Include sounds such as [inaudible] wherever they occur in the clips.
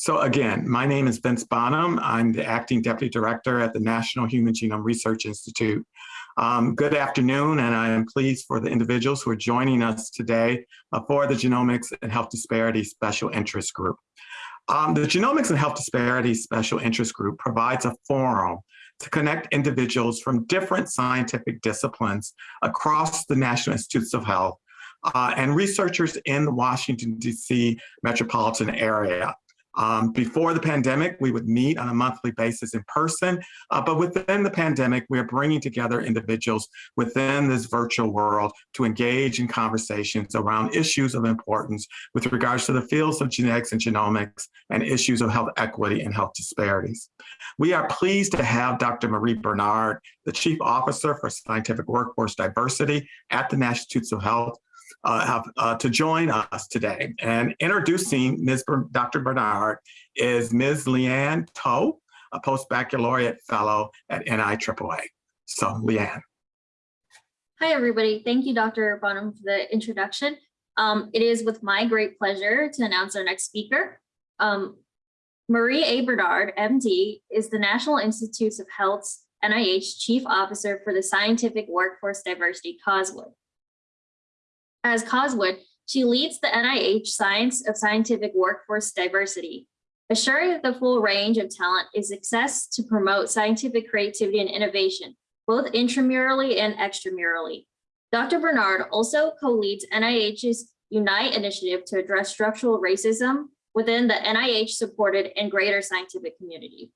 So again, my name is Vince Bonham. I'm the acting deputy director at the National Human Genome Research Institute. Um, good afternoon, and I am pleased for the individuals who are joining us today uh, for the Genomics and Health Disparities Special Interest Group. Um, the Genomics and Health Disparities Special Interest Group provides a forum to connect individuals from different scientific disciplines across the National Institutes of Health uh, and researchers in the Washington, D.C. metropolitan area. Um, before the pandemic, we would meet on a monthly basis in person, uh, but within the pandemic, we are bringing together individuals within this virtual world to engage in conversations around issues of importance with regards to the fields of genetics and genomics and issues of health equity and health disparities. We are pleased to have Dr. Marie Bernard, the Chief Officer for Scientific Workforce Diversity at the National Institutes of Health, uh, have, uh, to join us today. And introducing Ms. Ber Dr. Bernard is Ms. Leanne Toe, a post-baccalaureate fellow at NIAAA. So Leanne. Hi, everybody. Thank you, Dr. Bonham, for the introduction. Um, it is with my great pleasure to announce our next speaker. Um, Marie A. Bernard, MD, is the National Institutes of Health's NIH Chief Officer for the Scientific Workforce Diversity COSWOD. As Coswood, she leads the NIH Science of Scientific Workforce Diversity, assuring that the full range of talent is success to promote scientific creativity and innovation, both intramurally and extramurally. Dr. Bernard also co-leads NIH's Unite initiative to address structural racism within the NIH-supported and greater scientific community.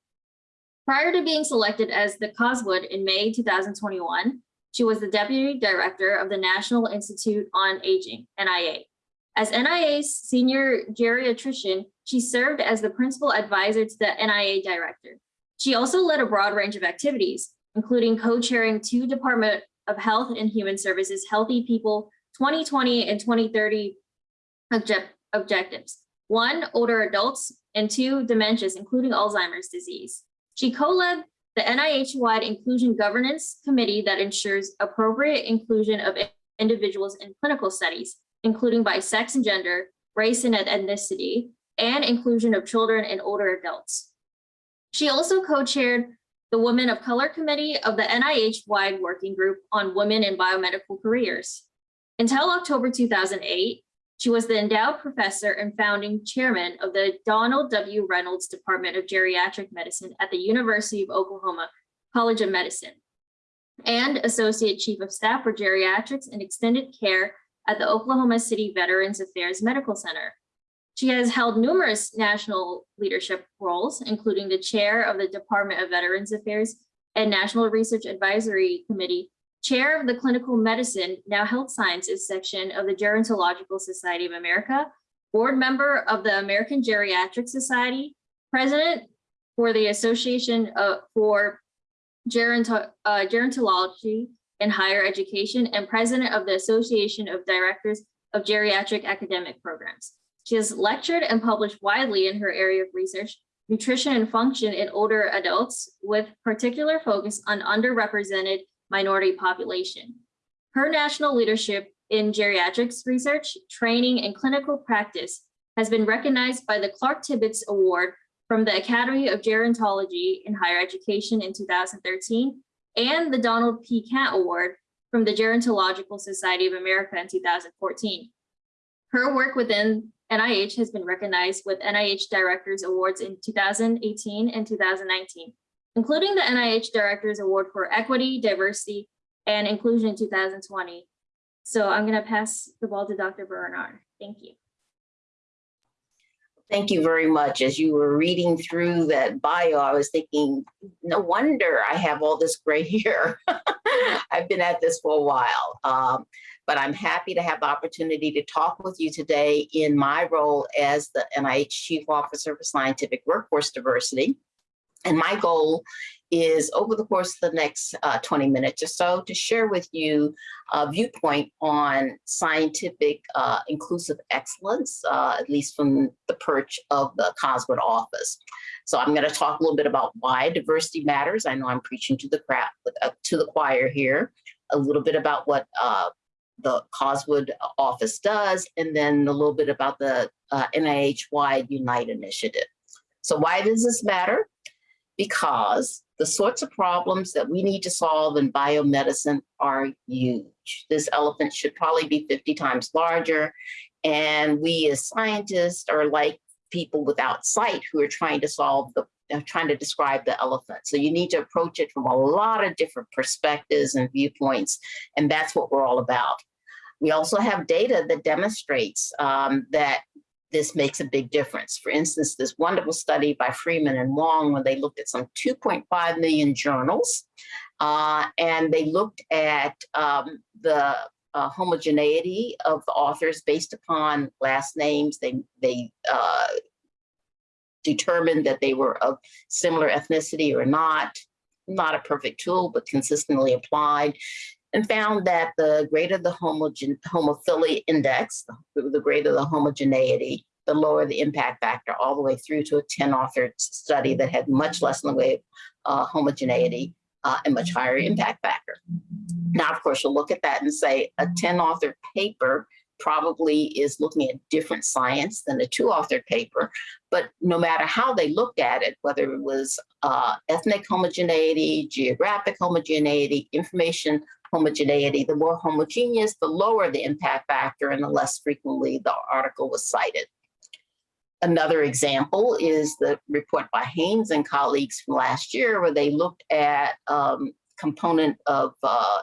Prior to being selected as the Coswood in May 2021, she was the Deputy Director of the National Institute on Aging, NIA. As NIA's senior geriatrician, she served as the principal advisor to the NIA director. She also led a broad range of activities, including co-chairing two Department of Health and Human Services Healthy People 2020 and 2030 object objectives. One, older adults, and two, dementias, including Alzheimer's disease. She co-led the NIH-wide Inclusion Governance Committee that ensures appropriate inclusion of individuals in clinical studies, including by sex and gender, race and ethnicity, and inclusion of children and older adults. She also co-chaired the Women of Color Committee of the NIH-wide Working Group on Women in Biomedical Careers. Until October 2008, she was the endowed professor and founding chairman of the Donald W. Reynolds Department of Geriatric Medicine at the University of Oklahoma College of Medicine and associate chief of staff for geriatrics and extended care at the Oklahoma City Veterans Affairs Medical Center. She has held numerous national leadership roles, including the chair of the Department of Veterans Affairs and National Research Advisory Committee chair of the Clinical Medicine, now Health Sciences section of the Gerontological Society of America, board member of the American Geriatric Society, president for the Association uh, for Geronto uh, Gerontology and Higher Education, and president of the Association of Directors of Geriatric Academic Programs. She has lectured and published widely in her area of research, nutrition and function in older adults, with particular focus on underrepresented minority population. Her national leadership in geriatrics research, training, and clinical practice has been recognized by the Clark Tibbitts Award from the Academy of Gerontology in Higher Education in 2013 and the Donald P. Kent Award from the Gerontological Society of America in 2014. Her work within NIH has been recognized with NIH Directors Awards in 2018 and 2019 including the NIH Director's Award for Equity, Diversity, and Inclusion in 2020. So I'm going to pass the ball to Dr. Bernard. Thank you. Thank you very much. As you were reading through that bio, I was thinking, no wonder I have all this gray [laughs] hair. I've been at this for a while. Um, but I'm happy to have the opportunity to talk with you today in my role as the NIH Chief Officer for Scientific Workforce Diversity. And my goal is over the course of the next uh, 20 minutes or so to share with you a viewpoint on scientific uh, inclusive excellence, uh, at least from the perch of the COSWOD office. So I'm going to talk a little bit about why diversity matters. I know I'm preaching to the crowd, uh, to the choir here, a little bit about what uh, the COSWOD office does, and then a little bit about the uh, NIH-wide Unite initiative. So why does this matter? Because the sorts of problems that we need to solve in biomedicine are huge. This elephant should probably be 50 times larger. And we as scientists are like people without sight who are trying to solve the uh, trying to describe the elephant. So you need to approach it from a lot of different perspectives and viewpoints, and that's what we're all about. We also have data that demonstrates um, that this makes a big difference. For instance, this wonderful study by Freeman and Huang, when they looked at some 2.5 million journals, uh, and they looked at um, the uh, homogeneity of the authors based upon last names. They, they uh, determined that they were of similar ethnicity or not. Not a perfect tool, but consistently applied and found that the greater the homogen homophilia index, the, greater the homogeneity, the lower the impact factor, all the way through to a 10 authored study that had much less in the way of uh, homogeneity uh, and much higher impact factor. Now, of course, you'll look at that and say a 10 authored paper probably is looking at different science than a two authored paper. But no matter how they looked at it, whether it was uh, ethnic homogeneity, geographic homogeneity, information homogeneity, the more homogeneous, the lower the impact factor and the less frequently the article was cited. Another example is the report by Haines and colleagues from last year where they looked at um, component of uh,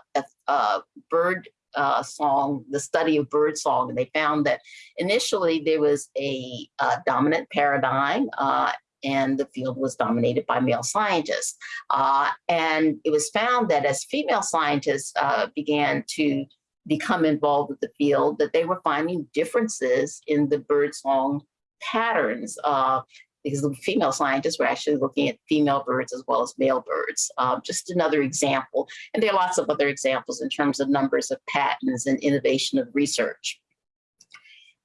uh, bird uh, song, the study of bird song, and they found that initially there was a uh, dominant paradigm uh, and the field was dominated by male scientists. Uh, and it was found that as female scientists uh, began to become involved with the field, that they were finding differences in the bird song patterns. Uh, because the female scientists were actually looking at female birds as well as male birds. Uh, just another example. And there are lots of other examples in terms of numbers of patents and innovation of research.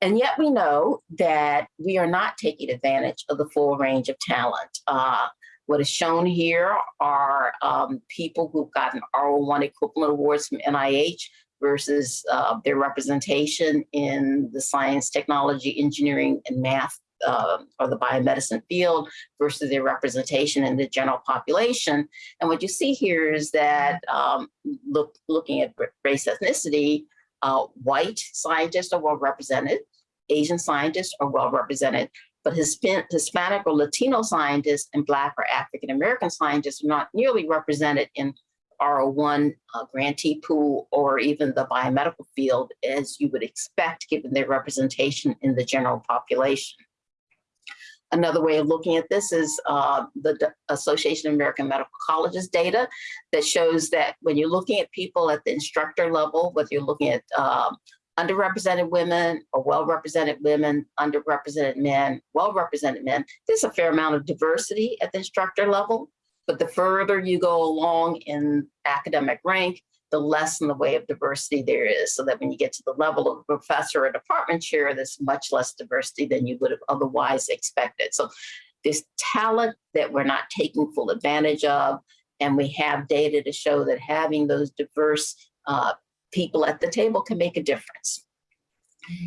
And yet we know that we are not taking advantage of the full range of talent. Uh, what is shown here are um, people who've gotten R01 equivalent awards from NIH versus uh, their representation in the science, technology, engineering, and math uh, or the biomedicine field versus their representation in the general population. And what you see here is that um, look, looking at race ethnicity, uh, white scientists are well represented, Asian scientists are well represented, but Hispanic or Latino scientists and Black or African American scientists are not nearly represented in R01 uh, grantee pool or even the biomedical field as you would expect given their representation in the general population. Another way of looking at this is uh, the D Association of American Medical Colleges data that shows that when you're looking at people at the instructor level, whether you're looking at um, underrepresented women or well-represented women, underrepresented men, well-represented men, there's a fair amount of diversity at the instructor level. But the further you go along in academic rank, the less in the way of diversity there is. So that when you get to the level of professor or department chair, there's much less diversity than you would have otherwise expected. So this talent that we're not taking full advantage of. And we have data to show that having those diverse uh, people at the table can make a difference.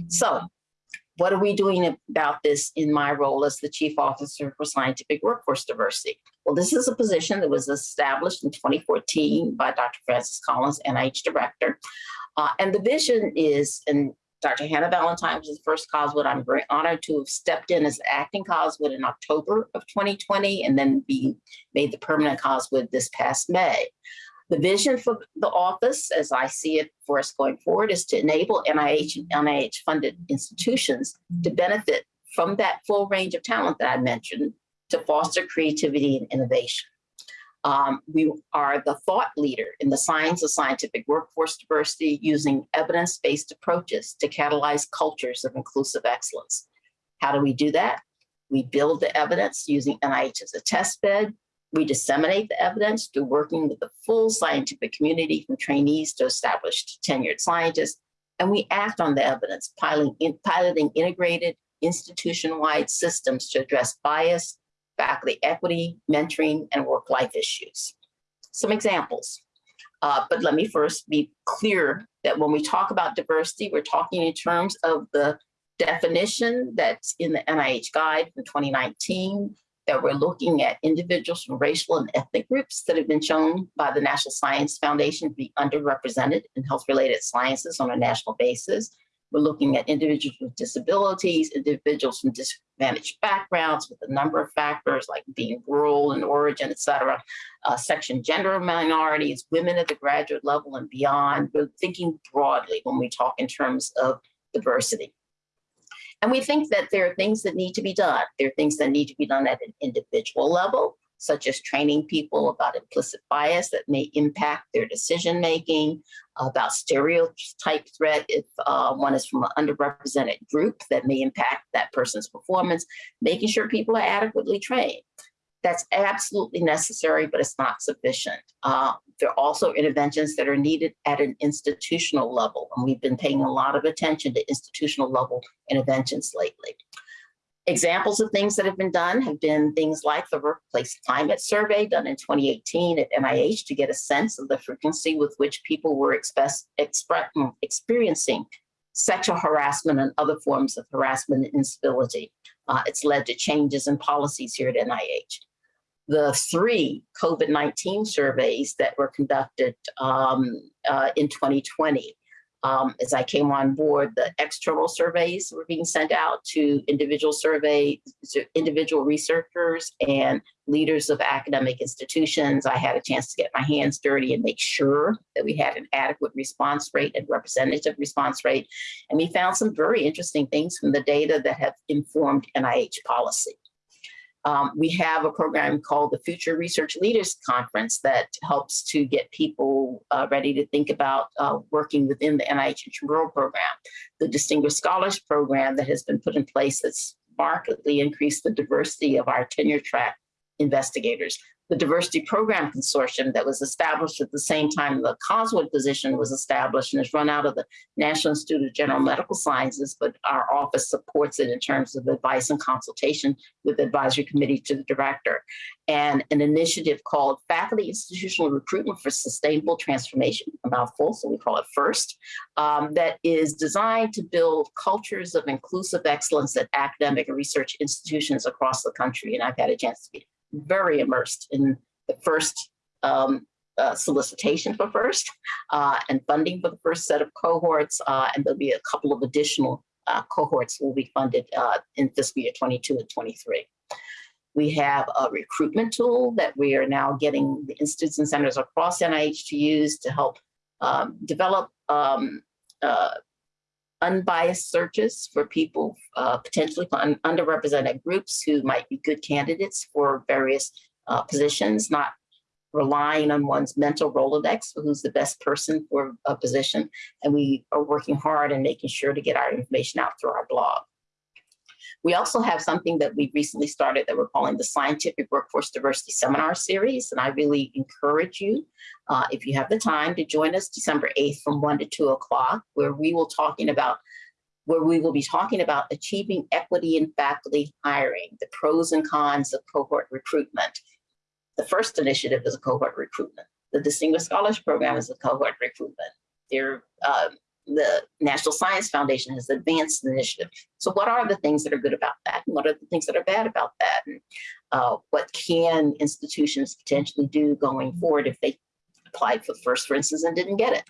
So what are we doing about this in my role as the Chief Officer for Scientific Workforce Diversity? Well, this is a position that was established in 2014 by Dr. Francis Collins, NIH Director. Uh, and the vision is, and Dr. Hannah Valentine was the first COSWID. I'm very honored to have stepped in as acting COSWID in October of 2020 and then be made the permanent COSWID this past May. The vision for the office, as I see it for us going forward, is to enable NIH and NIH funded institutions to benefit from that full range of talent that I mentioned to foster creativity and innovation. Um, we are the thought leader in the science of scientific workforce diversity using evidence-based approaches to catalyze cultures of inclusive excellence. How do we do that? We build the evidence using NIH as a test bed, we disseminate the evidence through working with the full scientific community from trainees to established tenured scientists, and we act on the evidence, piloting, piloting integrated institution-wide systems to address bias, faculty equity, mentoring, and work-life issues. Some examples. Uh, but let me first be clear that when we talk about diversity, we're talking in terms of the definition that's in the NIH guide from 2019 that we're looking at individuals from racial and ethnic groups that have been shown by the National Science Foundation to be underrepresented in health-related sciences on a national basis. We're looking at individuals with disabilities, individuals from disadvantaged backgrounds with a number of factors like being rural in origin, et cetera, uh, section gender minorities, women at the graduate level and beyond. We're thinking broadly when we talk in terms of diversity. And we think that there are things that need to be done. There are things that need to be done at an individual level, such as training people about implicit bias that may impact their decision making, about stereotype threat if uh, one is from an underrepresented group that may impact that person's performance, making sure people are adequately trained. That's absolutely necessary, but it's not sufficient. Uh, there are also interventions that are needed at an institutional level, and we've been paying a lot of attention to institutional level interventions lately. Examples of things that have been done have been things like the Workplace Climate Survey done in 2018 at NIH to get a sense of the frequency with which people were express, express, experiencing sexual harassment and other forms of harassment and instability. Uh, it's led to changes in policies here at NIH the three COVID-19 surveys that were conducted um, uh, in 2020. Um, as I came on board, the external surveys were being sent out to individual survey, individual researchers and leaders of academic institutions. I had a chance to get my hands dirty and make sure that we had an adequate response rate and representative response rate. And we found some very interesting things from the data that have informed NIH policy. Um, we have a program called the Future Research Leaders Conference that helps to get people uh, ready to think about uh, working within the NIH Intramural Program. The Distinguished Scholars Program that has been put in place that's markedly increased the diversity of our tenure track investigators the Diversity Program Consortium that was established at the same time the Coswood position was established and is run out of the National Institute of General Medical Sciences, but our office supports it in terms of advice and consultation with the advisory committee to the director. And an initiative called Faculty Institutional Recruitment for Sustainable Transformation, a mouthful, so we call it FIRST, um, that is designed to build cultures of inclusive excellence at academic and research institutions across the country. And I've had a chance to be very immersed in the first um, uh, solicitation for first uh, and funding for the first set of cohorts. Uh, and there'll be a couple of additional uh, cohorts will be funded uh, in fiscal year 22 and 23. We have a recruitment tool that we are now getting the institutes and centers across NIH to use to help um, develop um, uh, unbiased searches for people uh, potentially un underrepresented groups who might be good candidates for various uh, positions, not relying on one's mental Rolodex for who's the best person for a position. And we are working hard and making sure to get our information out through our blog. We also have something that we recently started that we're calling the Scientific Workforce Diversity Seminar Series. And I really encourage you, uh, if you have the time, to join us December 8th from 1 to 2 o'clock, where we will talking about where we will be talking about achieving equity in faculty hiring, the pros and cons of cohort recruitment. The first initiative is a cohort recruitment. The Distinguished Scholars Program is a cohort recruitment. There, uh, the National Science Foundation has advanced the initiative. So what are the things that are good about that? And what are the things that are bad about that? And uh, what can institutions potentially do going forward if they applied for first, for instance, and didn't get it?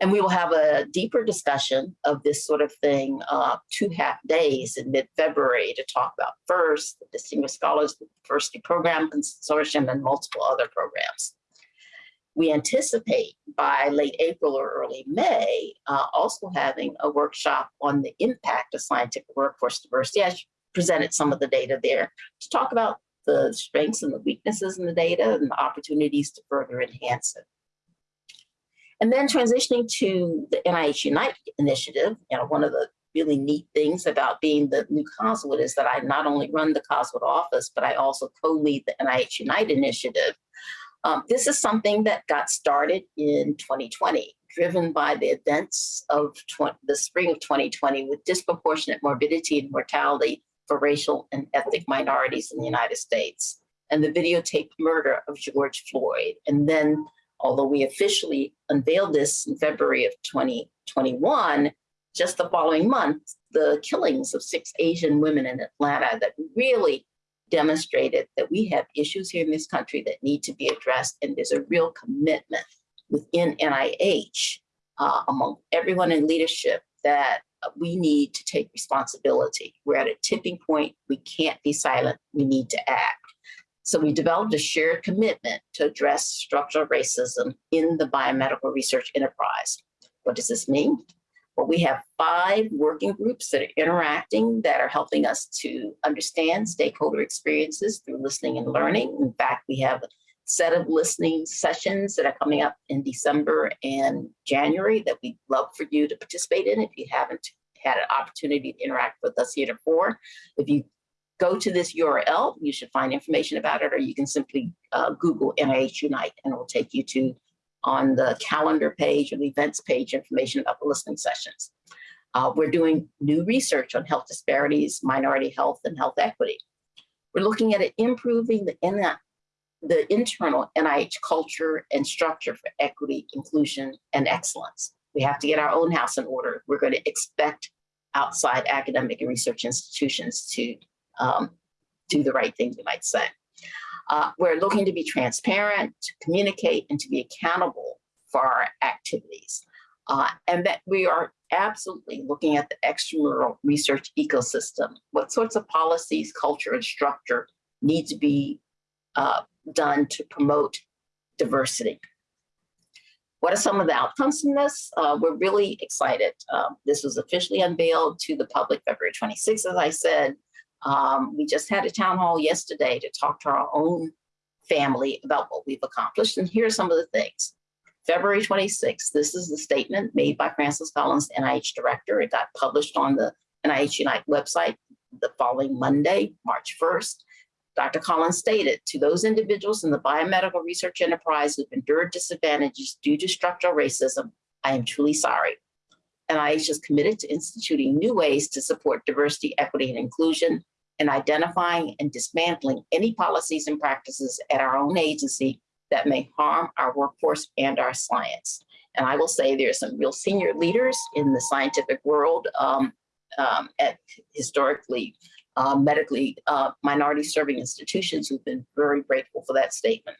And we will have a deeper discussion of this sort of thing uh, two half days in mid-February to talk about FIRST, the Distinguished Scholars Diversity Program Consortium, and multiple other programs we anticipate by late April or early May, uh, also having a workshop on the impact of scientific workforce diversity. I presented some of the data there to talk about the strengths and the weaknesses in the data and the opportunities to further enhance it. And then transitioning to the NIH Unite initiative, you know, one of the really neat things about being the new Coswood is that I not only run the Coswood office, but I also co-lead the NIH Unite initiative, um, this is something that got started in 2020, driven by the events of the spring of 2020 with disproportionate morbidity and mortality for racial and ethnic minorities in the United States and the videotaped murder of George Floyd. And then, although we officially unveiled this in February of 2021, just the following month, the killings of six Asian women in Atlanta that really demonstrated that we have issues here in this country that need to be addressed, and there's a real commitment within NIH uh, among everyone in leadership that we need to take responsibility. We're at a tipping point. We can't be silent. We need to act. So we developed a shared commitment to address structural racism in the biomedical research enterprise. What does this mean? Well, we have five working groups that are interacting that are helping us to understand stakeholder experiences through listening and learning. In fact, we have a set of listening sessions that are coming up in December and January that we'd love for you to participate in if you haven't had an opportunity to interact with us heretofore. If you go to this URL, you should find information about it, or you can simply uh, Google NIH Unite and it will take you to on the calendar page or the events page information about the listening sessions. Uh, we're doing new research on health disparities, minority health, and health equity. We're looking at improving the, in the internal NIH culture and structure for equity, inclusion, and excellence. We have to get our own house in order. We're going to expect outside academic and research institutions to um, do the right thing, you might say. Uh, we're looking to be transparent, to communicate, and to be accountable for our activities. Uh, and that we are absolutely looking at the extramural research ecosystem. What sorts of policies, culture, and structure need to be uh, done to promote diversity? What are some of the outcomes from this? Uh, we're really excited. Um, this was officially unveiled to the public February 26th, as I said. Um, we just had a town hall yesterday to talk to our own family about what we've accomplished. And here are some of the things. February 26th, this is the statement made by Francis Collins, NIH director. It got published on the NIH Unite website the following Monday, March 1st. Dr. Collins stated, to those individuals in the biomedical research enterprise who've endured disadvantages due to structural racism, I am truly sorry. NIH is committed to instituting new ways to support diversity, equity, and inclusion and identifying and dismantling any policies and practices at our own agency that may harm our workforce and our science. And I will say there are some real senior leaders in the scientific world um, um, at historically uh, medically uh, minority serving institutions who've been very grateful for that statement.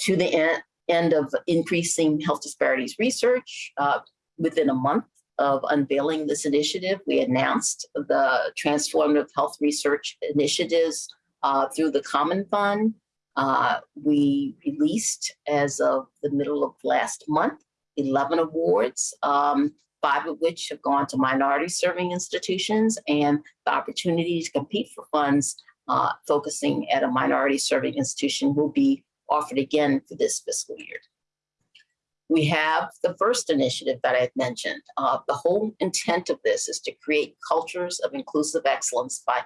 To the end, end of increasing health disparities research, uh, within a month of unveiling this initiative, we announced the transformative health research initiatives uh, through the Common Fund. Uh, we released, as of the middle of last month, 11 awards, um, five of which have gone to minority serving institutions and the opportunity to compete for funds uh, focusing at a minority serving institution will be offered again for this fiscal year. We have the first initiative that I've mentioned. Uh, the whole intent of this is to create cultures of inclusive excellence by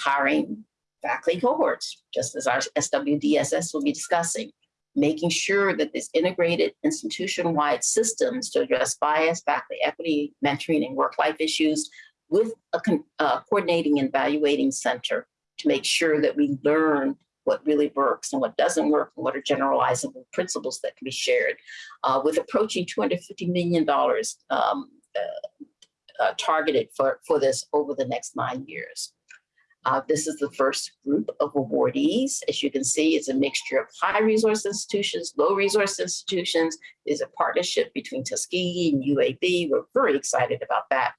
hiring faculty cohorts, just as our SWDSS will be discussing, making sure that this integrated institution-wide systems to address bias, faculty equity, mentoring, and work-life issues with a uh, coordinating and evaluating center to make sure that we learn what really works and what doesn't work, and what are generalizable principles that can be shared. Uh, with approaching $250 million um, uh, uh, targeted for, for this over the next nine years. Uh, this is the first group of awardees. As you can see, it's a mixture of high resource institutions, low resource institutions. There's a partnership between Tuskegee and UAB. We're very excited about that.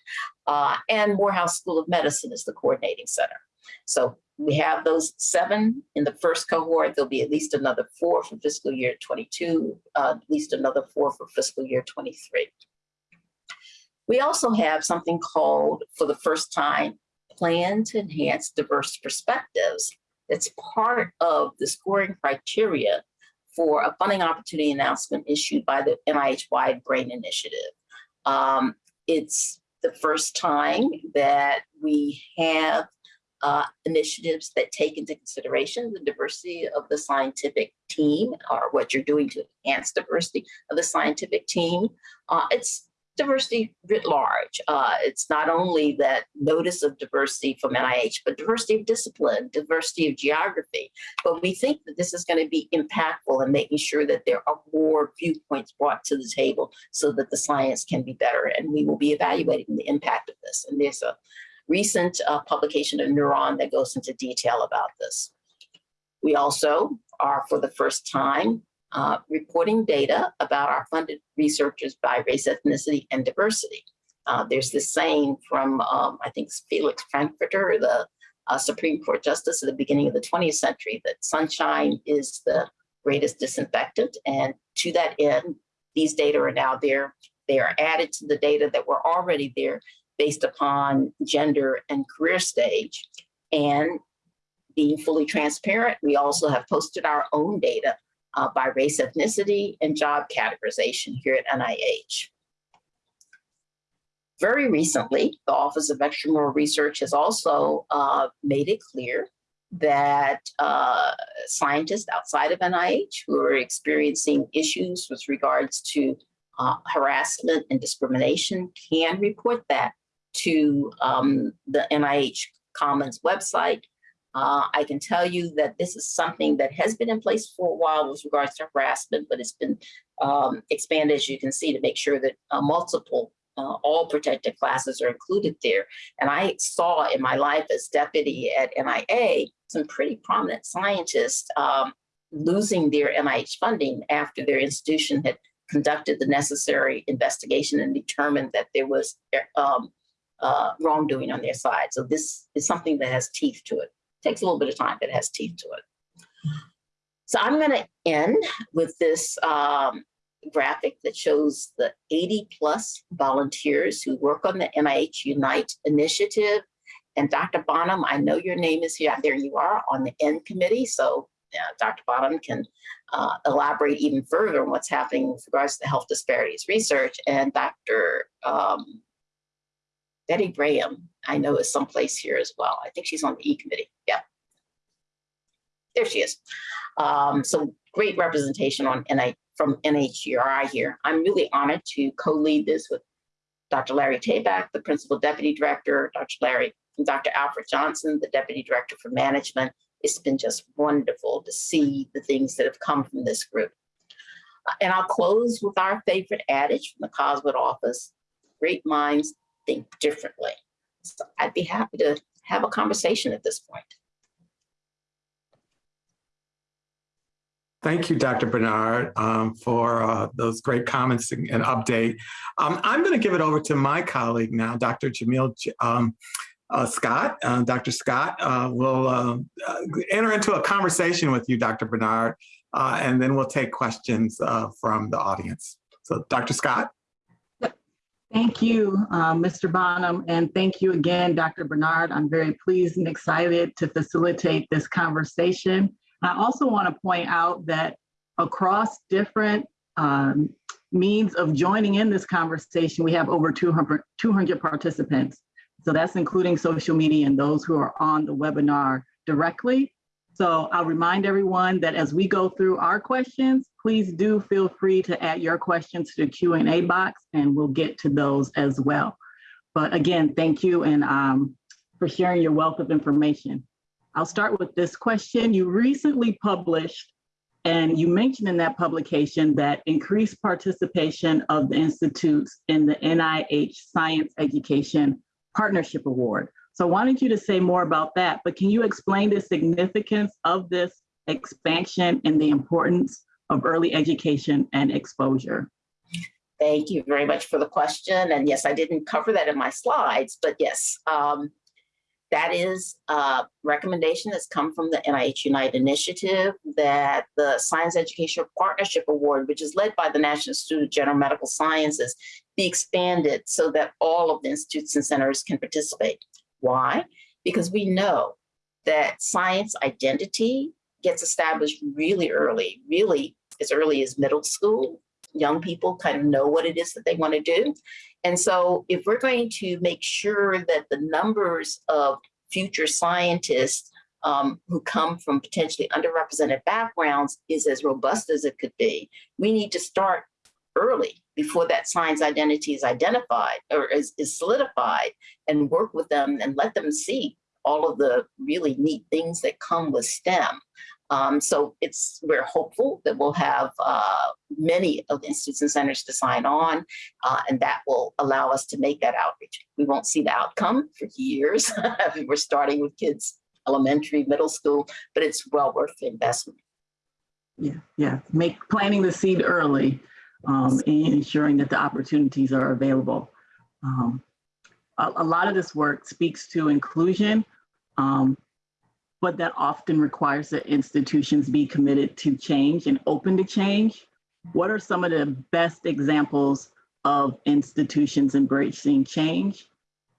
Uh, and Morehouse School of Medicine is the coordinating center. So we have those seven in the first cohort. There'll be at least another four for fiscal year 22, uh, at least another four for fiscal year 23. We also have something called, for the first time, Plan to Enhance Diverse Perspectives. That's part of the scoring criteria for a funding opportunity announcement issued by the NIH-wide BRAIN Initiative. Um, it's the first time that we have uh, initiatives that take into consideration the diversity of the scientific team or what you're doing to enhance diversity of the scientific team. Uh, it's diversity writ large. Uh, it's not only that notice of diversity from NIH, but diversity of discipline, diversity of geography. But we think that this is going to be impactful in making sure that there are more viewpoints brought to the table so that the science can be better. And we will be evaluating the impact of this. And there's a recent uh, publication of Neuron that goes into detail about this. We also are, for the first time, uh, reporting data about our funded researchers by race, ethnicity, and diversity. Uh, there's this saying from, um, I think, Felix Frankfurter, the uh, Supreme Court Justice at the beginning of the 20th century, that sunshine is the greatest disinfectant. And to that end, these data are now there. They are added to the data that were already there based upon gender and career stage. And being fully transparent, we also have posted our own data uh, by race, ethnicity, and job categorization here at NIH. Very recently, the Office of Extramural Research has also uh, made it clear that uh, scientists outside of NIH who are experiencing issues with regards to uh, harassment and discrimination can report that to um, the NIH Commons website. Uh, I can tell you that this is something that has been in place for a while with regards to harassment, but it's been um, expanded, as you can see, to make sure that uh, multiple, uh, all protected classes are included there. And I saw in my life as deputy at NIA, some pretty prominent scientists um, losing their NIH funding after their institution had conducted the necessary investigation and determined that there was um, uh, wrongdoing on their side. So this is something that has teeth to it. Takes a little bit of time, but it has teeth to it. So I'm going to end with this um, graphic that shows the 80 plus volunteers who work on the NIH Unite initiative. And Dr. Bonham, I know your name is here. There you are on the end committee. So uh, Dr. Bonham can uh, elaborate even further on what's happening with regards to health disparities research. And Dr. Um, Bettie Graham, I know is someplace here as well. I think she's on the E committee. Yeah. There she is. Um, so great representation on NI from NHGRI here. I'm really honored to co-lead this with Dr. Larry Tabak, the Principal Deputy Director, Dr. Larry, and Dr. Alfred Johnson, the Deputy Director for Management. It's been just wonderful to see the things that have come from this group. And I'll close with our favorite adage from the Coswood office, great minds think differently. So I'd be happy to have a conversation at this point. Thank you, Dr. Bernard, um, for uh, those great comments and, and update. Um, I'm going to give it over to my colleague now, Dr. Jamil um, uh, Scott. Uh, Dr. Scott uh, will uh, uh, enter into a conversation with you, Dr. Bernard, and then we'll take questions from the audience. So, Dr. Scott. Thank you, uh, Mr. Bonham, and thank you again, Dr. Bernard. I'm very pleased and excited to facilitate this conversation. I also want to point out that across different um, means of joining in this conversation, we have over 200, 200 participants. So that's including social media and those who are on the webinar directly. So I'll remind everyone that as we go through our questions, please do feel free to add your questions to the Q&A box and we'll get to those as well. But again, thank you and um, for sharing your wealth of information. I'll start with this question. You recently published and you mentioned in that publication that increased participation of the institutes in the NIH Science Education Partnership Award. So I wanted you to say more about that, but can you explain the significance of this expansion and the importance of early education and exposure? Thank you very much for the question. And yes, I didn't cover that in my slides, but yes, um, that is a recommendation that's come from the NIH Unite initiative that the Science Education Partnership Award, which is led by the National Institute of General Medical Sciences, be expanded so that all of the institutes and centers can participate. Why? Because we know that science identity gets established really early, really as early as middle school. Young people kind of know what it is that they want to do. And so if we're going to make sure that the numbers of future scientists um, who come from potentially underrepresented backgrounds is as robust as it could be, we need to start early before that science identity is identified or is, is solidified and work with them and let them see all of the really neat things that come with STEM. Um, so it's we're hopeful that we'll have uh, many of the institutes and centers to sign on, uh, and that will allow us to make that outreach. We won't see the outcome for years. [laughs] we're starting with kids, elementary, middle school, but it's well worth the investment. Yeah, yeah, make, planting the seed early um, and ensuring that the opportunities are available. Um, a, a lot of this work speaks to inclusion, um, but that often requires that institutions be committed to change and open to change. What are some of the best examples of institutions embracing change?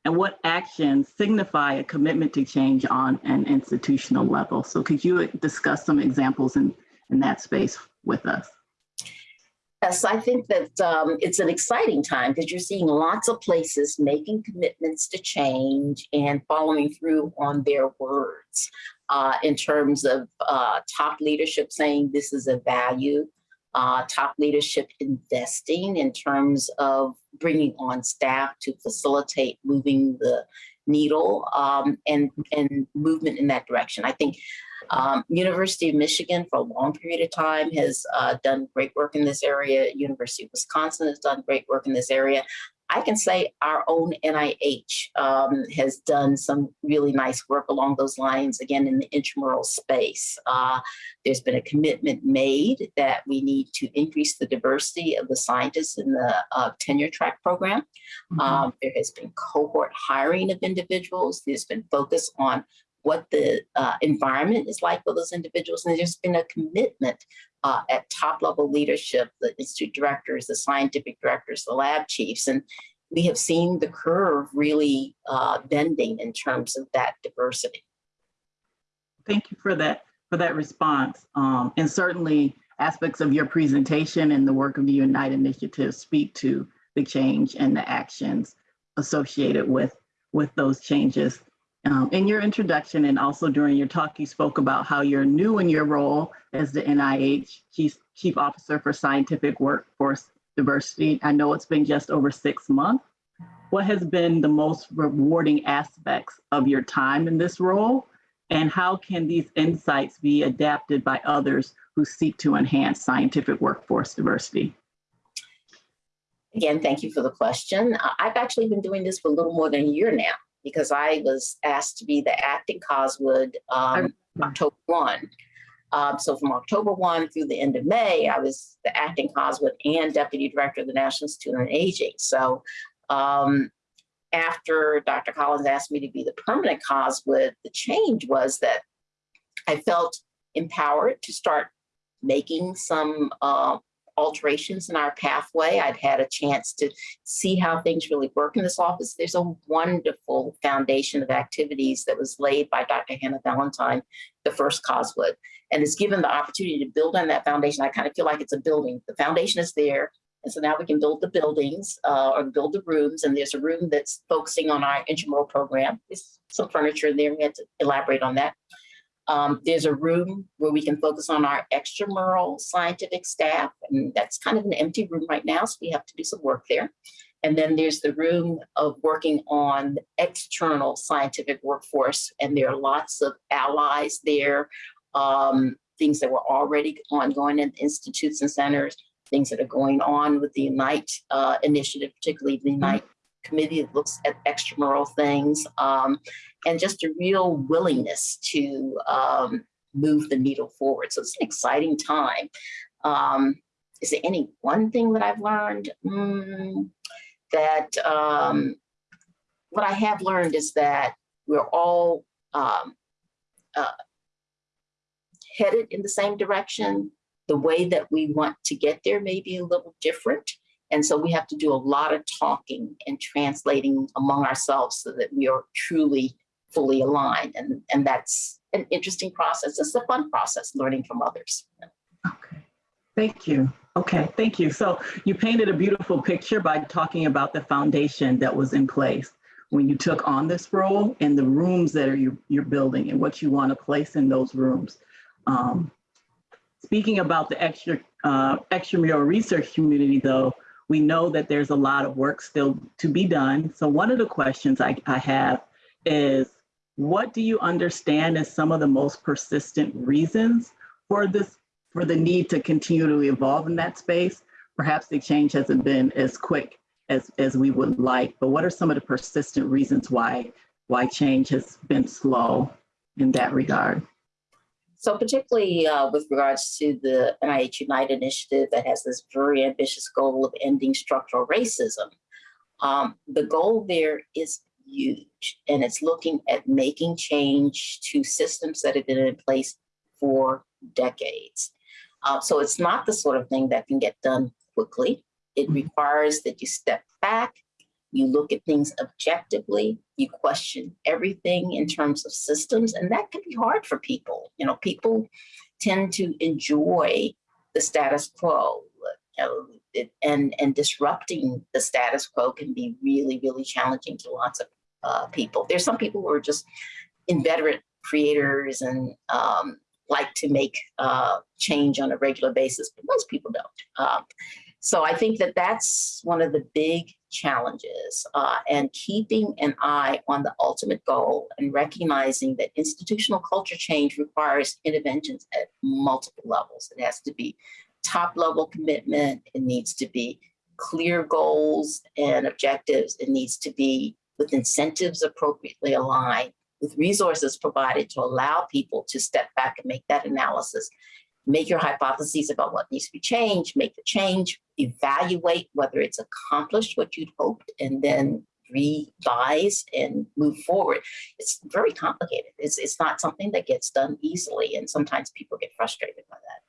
And what actions signify a commitment to change on an institutional level? So could you discuss some examples in, in that space with us? Yes, I think that um, it's an exciting time because you're seeing lots of places making commitments to change and following through on their words uh, in terms of uh, top leadership saying this is a value, uh, top leadership investing in terms of bringing on staff to facilitate moving the needle um, and, and movement in that direction. I think um, University of Michigan for a long period of time has uh, done great work in this area. University of Wisconsin has done great work in this area. I can say our own NIH um, has done some really nice work along those lines, again, in the intramural space. Uh, there's been a commitment made that we need to increase the diversity of the scientists in the uh, tenure track program. Mhm. Um, there has been cohort hiring of individuals. There's been focus on what the uh, environment is like for those individuals. And there's been a commitment uh, at top level leadership, the institute directors, the scientific directors, the lab chiefs. And we have seen the curve really uh, bending in terms of that diversity. Thank you for that for that response. Um, and certainly aspects of your presentation and the work of the Unite Initiative speak to the change and the actions associated with, with those changes. Um, in your introduction and also during your talk, you spoke about how you're new in your role as the NIH Chief, Chief Officer for Scientific Workforce Diversity. I know it's been just over six months. What has been the most rewarding aspects of your time in this role? And how can these insights be adapted by others who seek to enhance scientific workforce diversity? Again, thank you for the question. I've actually been doing this for a little more than a year now because I was asked to be the acting Coswood um, October 1. Um, so from October 1 through the end of May, I was the acting Coswood and deputy director of the National Institute on Aging. So um, after Dr. Collins asked me to be the permanent Coswood, the change was that I felt empowered to start making some uh, alterations in our pathway. I'd had a chance to see how things really work in this office. There's a wonderful foundation of activities that was laid by Dr. Hannah Valentine, the first Coswood, and it's given the opportunity to build on that foundation. I kind of feel like it's a building. The foundation is there. And so now we can build the buildings uh, or build the rooms. And there's a room that's focusing on our intramural program. There's some furniture in there. We had to elaborate on that. Um, there's a room where we can focus on our extramural scientific staff, and that's kind of an empty room right now, so we have to do some work there. And then there's the room of working on external scientific workforce, and there are lots of allies there, um, things that were already ongoing in institutes and centers, things that are going on with the Unite uh, initiative, particularly the Unite committee that looks at extramural things, um, and just a real willingness to um, move the needle forward. So it's an exciting time. Um, is there any one thing that I've learned? Mm, that um, what I have learned is that we're all um, uh, headed in the same direction. The way that we want to get there may be a little different. And so we have to do a lot of talking and translating among ourselves so that we are truly fully aligned. And, and that's an interesting process. It's a fun process, learning from others. Okay, thank you. Okay, thank you. So you painted a beautiful picture by talking about the foundation that was in place when you took on this role and the rooms that are you, you're building and what you want to place in those rooms. Um, speaking about the extra uh, extramural research community, though, we know that there's a lot of work still to be done. So one of the questions I, I have is, what do you understand as some of the most persistent reasons for this, for the need to continue to evolve in that space. Perhaps the change hasn't been as quick as, as we would like, but what are some of the persistent reasons why, why change has been slow in that regard? So particularly uh, with regards to the NIH Unite initiative that has this very ambitious goal of ending structural racism, um, the goal there is huge, and it's looking at making change to systems that have been in place for decades. Uh, so it's not the sort of thing that can get done quickly. It requires that you step back, you look at things objectively, you question everything in terms of systems, and that can be hard for people. You know, people tend to enjoy the status quo. You know, it, and and disrupting the status quo can be really really challenging to lots of uh, people. There's some people who are just inveterate creators and um, like to make uh, change on a regular basis, but most people don't. Um, so I think that that's one of the big challenges uh, and keeping an eye on the ultimate goal and recognizing that institutional culture change requires interventions at multiple levels. It has to be top level commitment. It needs to be clear goals and objectives. It needs to be with incentives appropriately aligned, with resources provided to allow people to step back and make that analysis, make your hypotheses about what needs to be changed, make the change, evaluate whether it's accomplished what you'd hoped, and then revise and move forward. It's very complicated. It's, it's not something that gets done easily, and sometimes people get frustrated by that.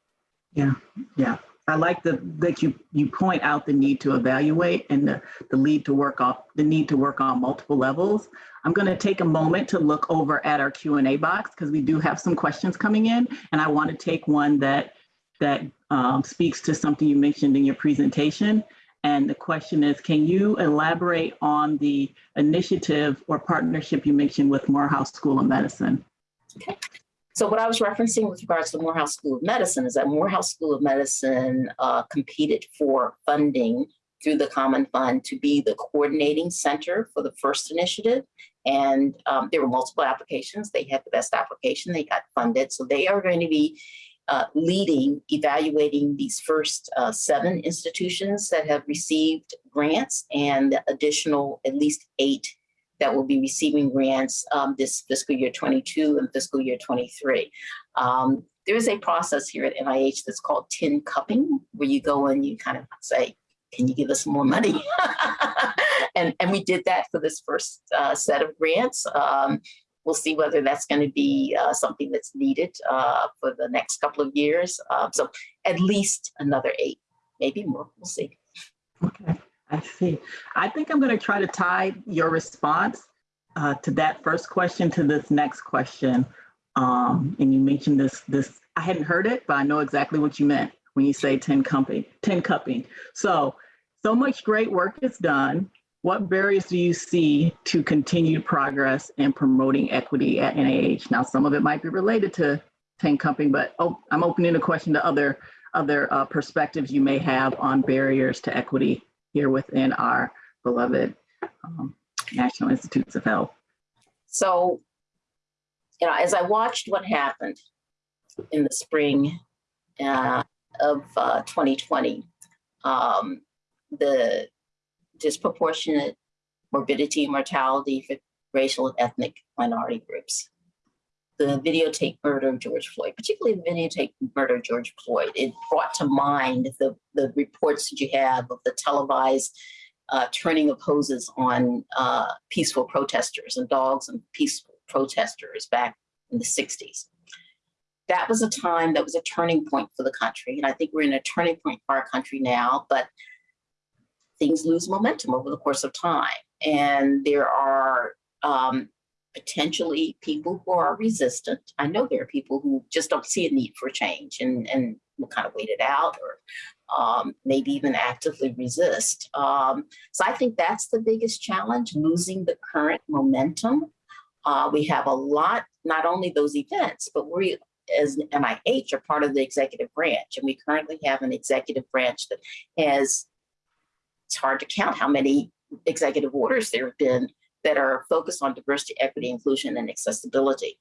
Yeah, yeah. I like the, that you, you point out the need to evaluate and the, the lead to work on, the need to work on multiple levels. I'm going to take a moment to look over at our Q&A box because we do have some questions coming in and I want to take one that, that um, speaks to something you mentioned in your presentation. And the question is, can you elaborate on the initiative or partnership you mentioned with Morehouse School of Medicine? Okay. So what I was referencing with regards to the Morehouse School of Medicine is that Morehouse School of Medicine uh, competed for funding through the Common Fund to be the coordinating center for the first initiative. And um, there were multiple applications. They had the best application. They got funded. So they are going to be uh, leading, evaluating these first uh, seven institutions that have received grants and additional at least eight that will be receiving grants um, this fiscal year 22 and fiscal year 23. Um, there is a process here at NIH that's called tin cupping, where you go and you kind of say, can you give us more money? [laughs] and, and we did that for this first uh, set of grants. Um, we'll see whether that's going to be uh, something that's needed uh, for the next couple of years. Uh, so at least another eight, maybe more, we'll see. Okay. I see. I think I'm going to try to tie your response uh, to that first question to this next question. Um, and you mentioned this, this, I hadn't heard it, but I know exactly what you meant when you say tin cupping, tin cupping. So, so much great work is done. What barriers do you see to continued progress in promoting equity at NIH? Now, some of it might be related to tin cupping, but oh, I'm opening the question to other, other uh, perspectives you may have on barriers to equity here within our beloved um, National Institutes of Health. So, you know, as I watched what happened in the spring uh, of uh, 2020, um, the disproportionate morbidity and mortality for racial and ethnic minority groups, the videotape murder of George Floyd, particularly the videotape murder of George Floyd, it brought to mind the, the reports that you have of the televised uh, turning of hoses on uh, peaceful protesters and dogs and peaceful protesters back in the 60s. That was a time that was a turning point for the country. And I think we're in a turning point for our country now, but things lose momentum over the course of time. And there are um, potentially people who are resistant. I know there are people who just don't see a need for change and, and will kind of wait it out or um, maybe even actively resist. Um, so I think that's the biggest challenge, losing the current momentum. Uh, we have a lot, not only those events, but we as NIH are part of the executive branch. And we currently have an executive branch that has, it's hard to count how many executive orders there have been that are focused on diversity, equity, inclusion, and accessibility.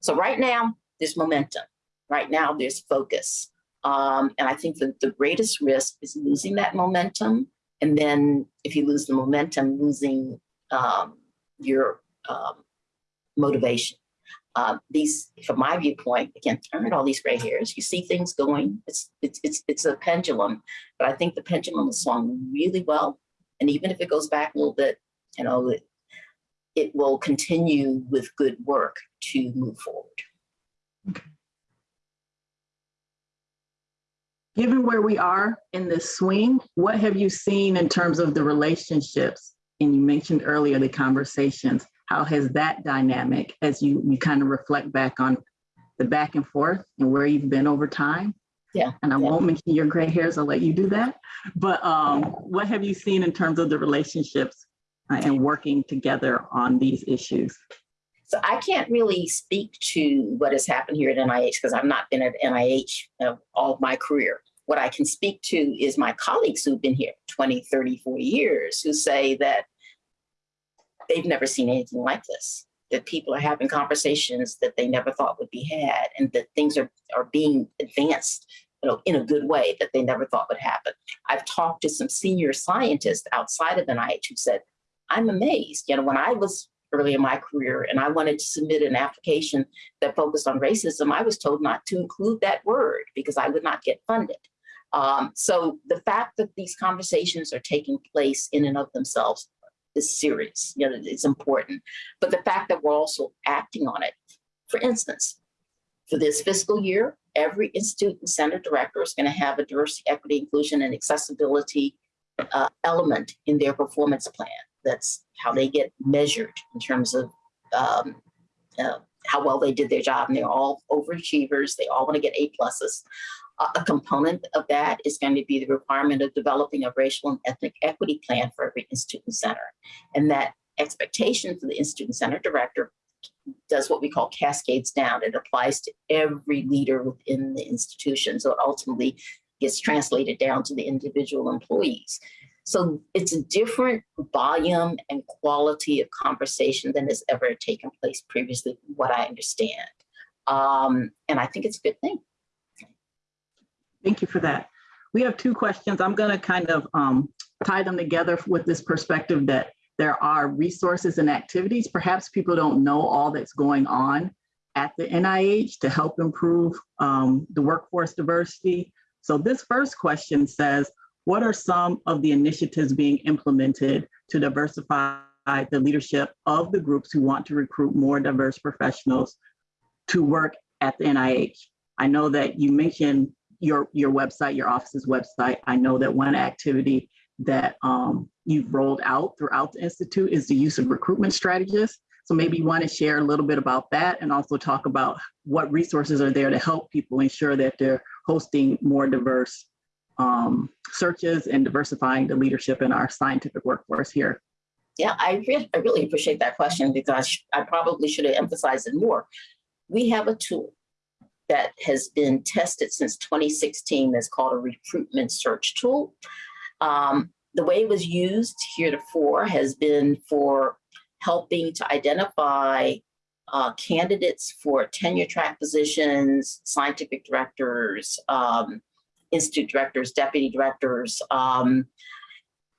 So right now, there's momentum. Right now, there's focus. Um, and I think that the greatest risk is losing that momentum. And then if you lose the momentum, losing um, your um, motivation. Uh, these, from my viewpoint, again, turn all these gray hairs. You see things going. It's it's it's it's a pendulum, but I think the pendulum is swung really well. And even if it goes back a little bit, you know, it, will continue with good work to move forward. Given where we are in this swing, what have you seen in terms of the relationships? And you mentioned earlier the conversations. How has that dynamic, as you, you kind of reflect back on the back and forth and where you've been over time? Yeah, And I yeah. won't mention your gray hairs, I'll let you do that. But um, what have you seen in terms of the relationships and working together on these issues? So I can't really speak to what has happened here at NIH because I've not been at NIH uh, all of my career. What I can speak to is my colleagues who've been here 20, 30, 40 years who say that they've never seen anything like this, that people are having conversations that they never thought would be had and that things are, are being advanced you know, in a good way that they never thought would happen. I've talked to some senior scientists outside of NIH who said, I'm amazed. You know, when I was early in my career and I wanted to submit an application that focused on racism, I was told not to include that word because I would not get funded. Um, so the fact that these conversations are taking place in and of themselves is serious, you know, it's important. But the fact that we're also acting on it, for instance, for this fiscal year, every institute and center director is going to have a diversity, equity, inclusion, and accessibility uh, element in their performance plan. That's how they get measured in terms of um, uh, how well they did their job. And they're all overachievers. They all want to get A pluses. A component of that is going to be the requirement of developing a racial and ethnic equity plan for every institute and center. And that expectation for the institute and center director does what we call cascades down. It applies to every leader within the institution. So it ultimately gets translated down to the individual employees. So it's a different volume and quality of conversation than has ever taken place previously, from what I understand. Um, and I think it's a good thing. Thank you for that. We have two questions. I'm going to kind of um, tie them together with this perspective that there are resources and activities. Perhaps people don't know all that's going on at the NIH to help improve um, the workforce diversity. So this first question says, what are some of the initiatives being implemented to diversify the leadership of the groups who want to recruit more diverse professionals to work at the NIH? I know that you mentioned your, your website, your office's website. I know that one activity that um, you've rolled out throughout the Institute is the use of recruitment strategists. So maybe you want to share a little bit about that and also talk about what resources are there to help people ensure that they're hosting more diverse um, searches and diversifying the leadership in our scientific workforce here. Yeah, I, re I really appreciate that question because I probably should have emphasized it more. We have a tool that has been tested since 2016 that's called a recruitment search tool. Um, the way it was used heretofore has been for helping to identify uh, candidates for tenure track positions, scientific directors, um, institute directors, deputy directors, um,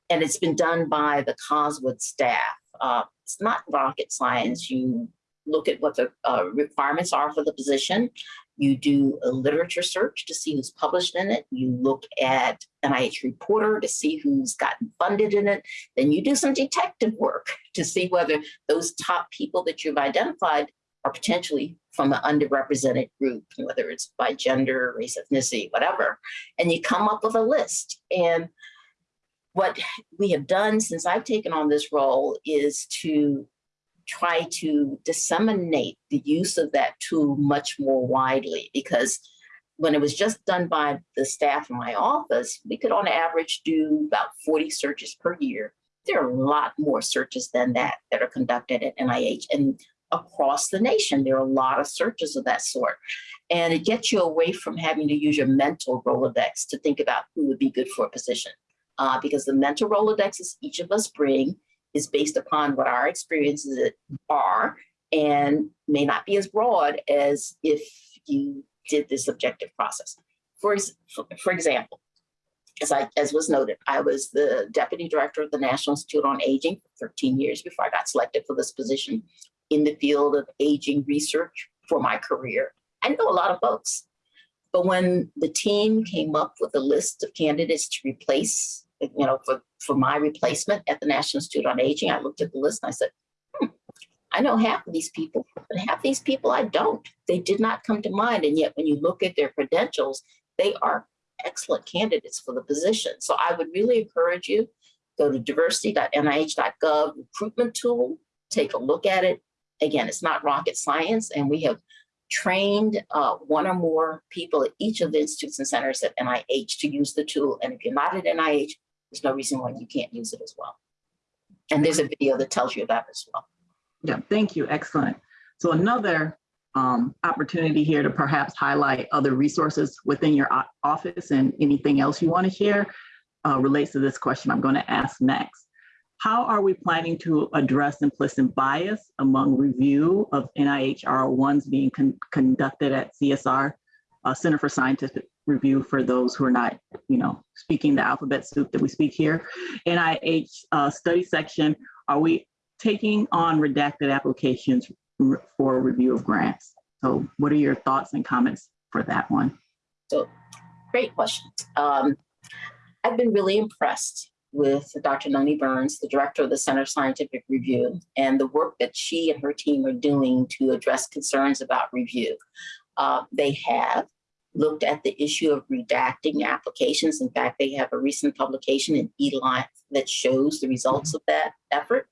and it's been done by the Coswood staff. Uh, it's not rocket science. You look at what the uh, requirements are for the position. You do a literature search to see who's published in it. You look at NIH Reporter to see who's gotten funded in it. Then you do some detective work to see whether those top people that you've identified are potentially from an underrepresented group, whether it's by gender, race, ethnicity, whatever. And you come up with a list. And what we have done since I've taken on this role is to try to disseminate the use of that tool much more widely because when it was just done by the staff in my office, we could on average do about 40 searches per year. There are a lot more searches than that that are conducted at NIH and across the nation. There are a lot of searches of that sort. And it gets you away from having to use your mental Rolodex to think about who would be good for a position. Uh, because the mental Rolodexes each of us bring is based upon what our experiences are and may not be as broad as if you did this objective process. For, for example, as I, as was noted, I was the deputy director of the National Institute on Aging for 13 years before I got selected for this position in the field of aging research for my career. I know a lot of folks. But when the team came up with a list of candidates to replace, you know, for, for my replacement at the National Institute on Aging, I looked at the list and I said, hmm, I know half of these people, but half these people I don't. They did not come to mind. And yet when you look at their credentials, they are excellent candidates for the position. So I would really encourage you, go to diversity.nih.gov recruitment tool, take a look at it. Again, it's not rocket science, and we have trained uh, one or more people at each of the institutes and centers at NIH to use the tool. And if you're not at NIH, there's no reason why you can't use it as well. And there's a video that tells you that as well. Yeah, thank you. Excellent. So another um, opportunity here to perhaps highlight other resources within your office and anything else you want to share uh, relates to this question I'm going to ask next. How are we planning to address implicit bias among review of NIH R01s being con- conducted at CSR, uh, Center for Scientific Review for those who are not, you know, speaking the alphabet soup that we speak here. NIH uh, study section, are we taking on redacted applications for review of grants. So what are your thoughts and comments for that one? So great question. Um, I've been really impressed with Dr. Noni Byrnes, the director of the Center for Scientific Review, and the work that she and her team are doing to address concerns about review. Uh, they have looked at the issue of redacting applications. In fact, they have a recent publication in eLife that shows the results of that effort.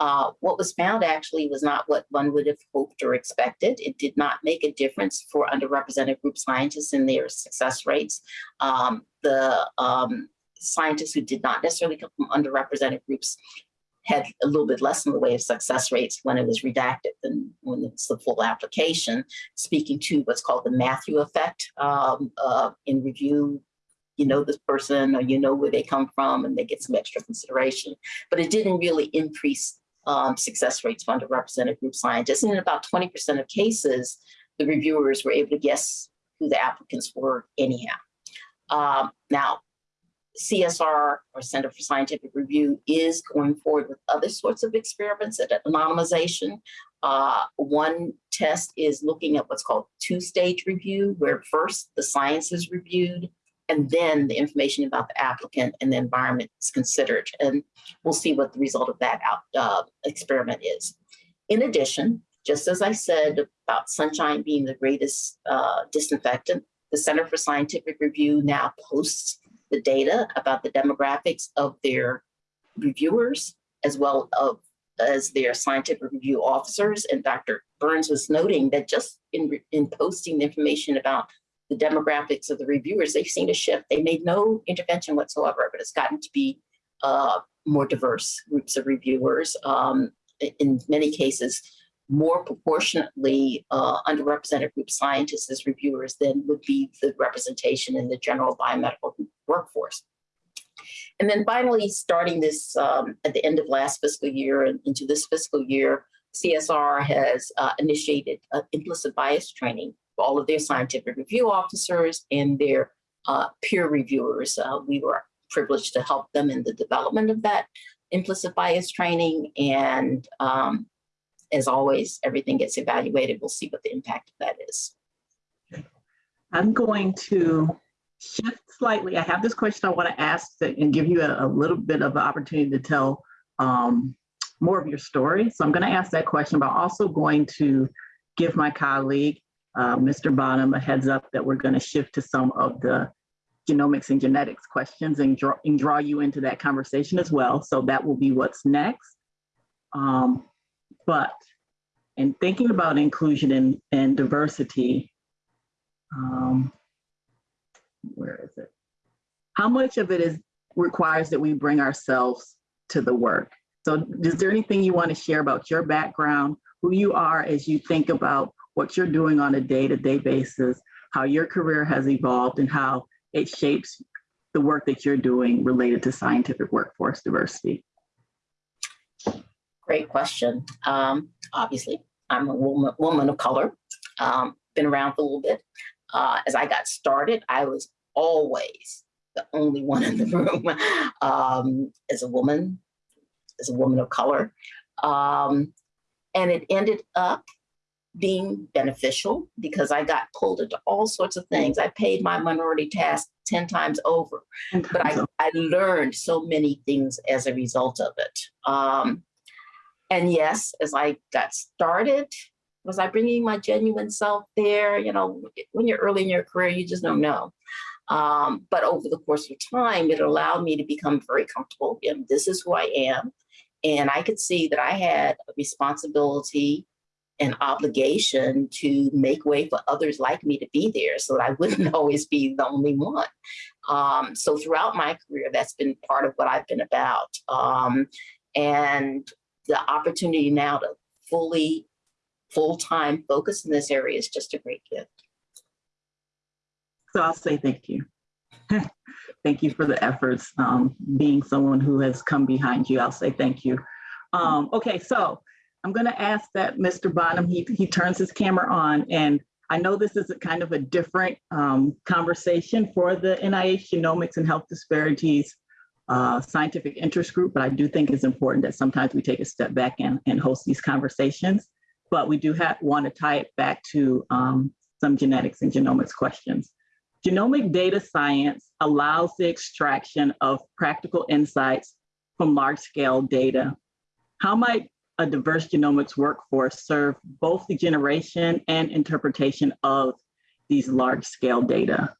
Uh, what was found actually was not what one would have hoped or expected. It did not make a difference for underrepresented group scientists in their success rates. Um, the um, scientists who did not necessarily come from underrepresented groups had a little bit less in the way of success rates when it was redacted than when it's the full application, speaking to what's called the Matthew effect um, uh, in review. You know this person or you know where they come from and they get some extra consideration, but it didn't really increase um, success rates for underrepresented group scientists. And in about 20% of cases, the reviewers were able to guess who the applicants were anyhow. Um, now, CSR or Center for Scientific Review is going forward with other sorts of experiments at anonymization. Uh, one test is looking at what's called two-stage review, where first the science is reviewed and then the information about the applicant and the environment is considered. And we'll see what the result of that out, uh, experiment is. In addition, just as I said about sunshine being the greatest uh, disinfectant, the Center for Scientific Review now posts the data about the demographics of their reviewers as well of, as their scientific review officers. And Dr. Byrnes was noting that just in, in posting the information about the demographics of the reviewers, they've seen a shift. They made no intervention whatsoever, but it's gotten to be uh, more diverse groups of reviewers. Um, in many cases, more proportionately uh, underrepresented group scientists as reviewers than would be the representation in the general biomedical workforce. And then finally, starting this um, at the end of last fiscal year and into this fiscal year, CSR has uh, initiated uh, implicit bias training for all of their scientific review officers and their uh, peer reviewers. Uh, we were privileged to help them in the development of that implicit bias training. And um, as always, everything gets evaluated. We'll see what the impact of that is. I'm going to shift slightly. I have this question I want to ask and give you a, a little bit of an opportunity to tell um, more of your story. So I'm going to ask that question, but also going to give my colleague, uh, Mr. Bonham, a heads up that we're going to shift to some of the genomics and genetics questions and draw, and draw you into that conversation as well. So that will be what's next. Um, but in thinking about inclusion and, and diversity, um, where is it? How much of it is requires that we bring ourselves to the work? So is there anything you want to share about your background, who you are as you think about what you're doing on a day-to-day basis, how your career has evolved and how it shapes the work that you're doing related to scientific workforce diversity? Great question. Um, obviously, I'm a woman, woman of color, um, been around for a little bit. Uh, as I got started, I was always the only [laughs] one in the room um, as a woman, as a woman of color. Um, and it ended up being beneficial because I got pulled into all sorts of things. I paid my minority task 10 times over, but I, I learned so many things as a result of it. Um, and yes, as I got started, was I bringing my genuine self there? You know, when you're early in your career, you just don't know. Um, but over the course of time, it allowed me to become very comfortable. And this is who I am. And I could see that I had a responsibility and obligation to make way for others like me to be there so that I [laughs] wouldn't always be the only one. Um, so throughout my career, that's been part of what I've been about. Um, and the opportunity now to fully, full-time focus in this area is just a great gift. So I'll say thank you. [laughs] thank you for the efforts. Um, being someone who has come behind you, I'll say thank you. Um, okay, so I'm going to ask that Mr. Bonham, he, he turns his camera on. And I know this is a kind of a different um, conversation for the NIH Genomics and Health Disparities uh, Scientific Interest Group, but I do think it's important that sometimes we take a step back and, and host these conversations. But we do have, want to tie it back to um, some genetics and genomics questions. Genomic data science allows the extraction of practical insights from large scale data. How might a diverse genomics workforce serve both the generation and interpretation of these large scale data?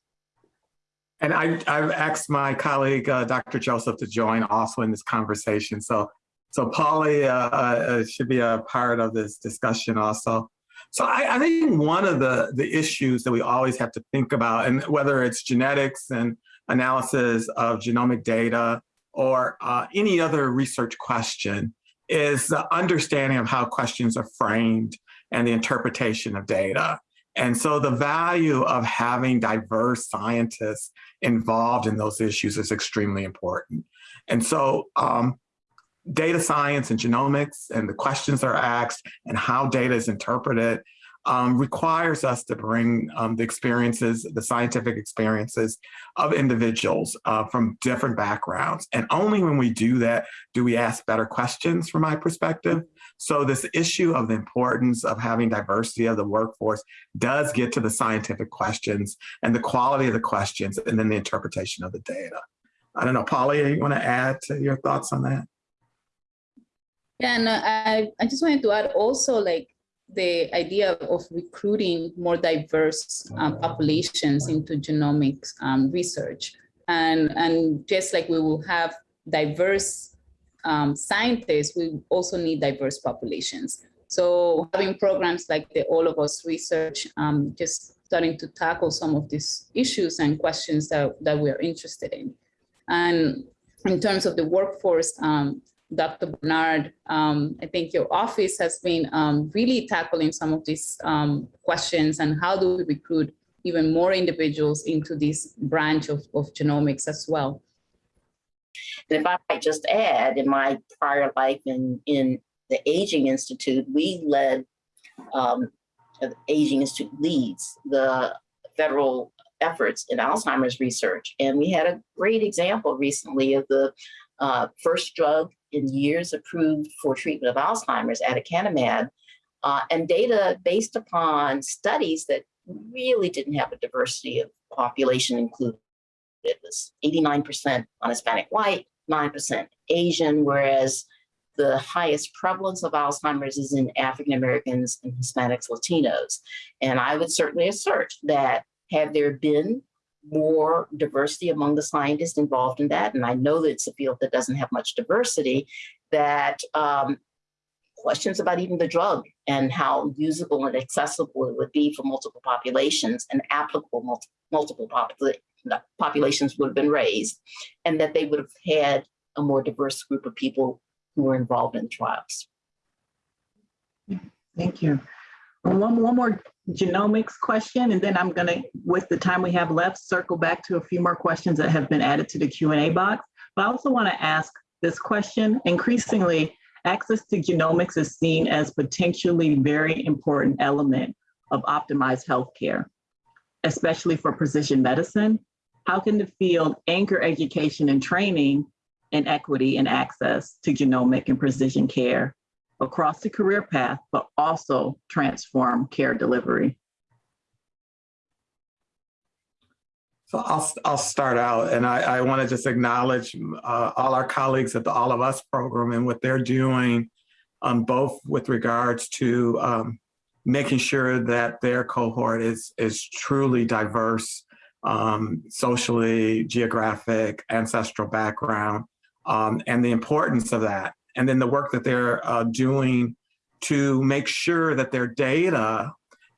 And I, I've asked my colleague, uh, Dr. Joseph, to join also in this conversation. So, so Polly uh, uh, should be a part of this discussion also. So I, I, think one of the, the issues that we always have to think about, and whether it's genetics and analysis of genomic data or uh, any other research question, is the understanding of how questions are framed and the interpretation of data. And so the value of having diverse scientists involved in those issues is extremely important. And so um, data science and genomics and the questions are asked and how data is interpreted um, requires us to bring um, the experiences, the scientific experiences of individuals uh, from different backgrounds. And only when we do that do we ask better questions from my perspective. So this issue of the importance of having diversity of the workforce does get to the scientific questions and the quality of the questions and then the interpretation of the data. I don't know, Polly, you want to add to your thoughts on that? Yeah, and I, I just wanted to add also like the idea of recruiting more diverse um, populations into genomics um, research. And, and just like we will have diverse um, scientists, we also need diverse populations. So having programs like the All of Us research, um, just starting to tackle some of these issues and questions that, that we're interested in. And in terms of the workforce, um, Dr. Bernard, um, I think your office has been um, really tackling some of these um, questions and how do we recruit even more individuals into this branch of, of genomics as well. And if I might just add, in my prior life in, in the Aging Institute, we led, um, the Aging Institute leads the federal efforts in Alzheimer's research. And we had a great example recently of the uh, first drug in years approved for treatment of Alzheimer's, aducanumab, uh, and data based upon studies that really didn't have a diversity of population included. It was 89% on Hispanic white, 9% Asian, whereas the highest prevalence of Alzheimer's is in African Americans and Hispanics, Latinos. And I would certainly assert that had there been more diversity among the scientists involved in that, and I know that it's a field that doesn't have much diversity, that um, questions about even the drug and how usable and accessible it would be for multiple populations and applicable multi multiple popula populations would have been raised, and that they would have had a more diverse group of people who were involved in trials. Thank you. One, one more genomics question, and then I'm gonna, with the time we have left, circle back to a few more questions that have been added to the Q&A box. But I also wanna ask this question. Increasingly, access to genomics is seen as potentially very important element of optimized healthcare. especially for precision medicine? How can the field anchor education and training and equity and access to genomic and precision care across the career path, but also transform care delivery? So I'll, I'll start out and I, I want to just acknowledge uh, all our colleagues at the All of Us program and what they're doing um, both with regards to um, making sure that their cohort is, is truly diverse, um, socially, geographic, ancestral background, um, and the importance of that. And then the work that they're uh, doing to make sure that their data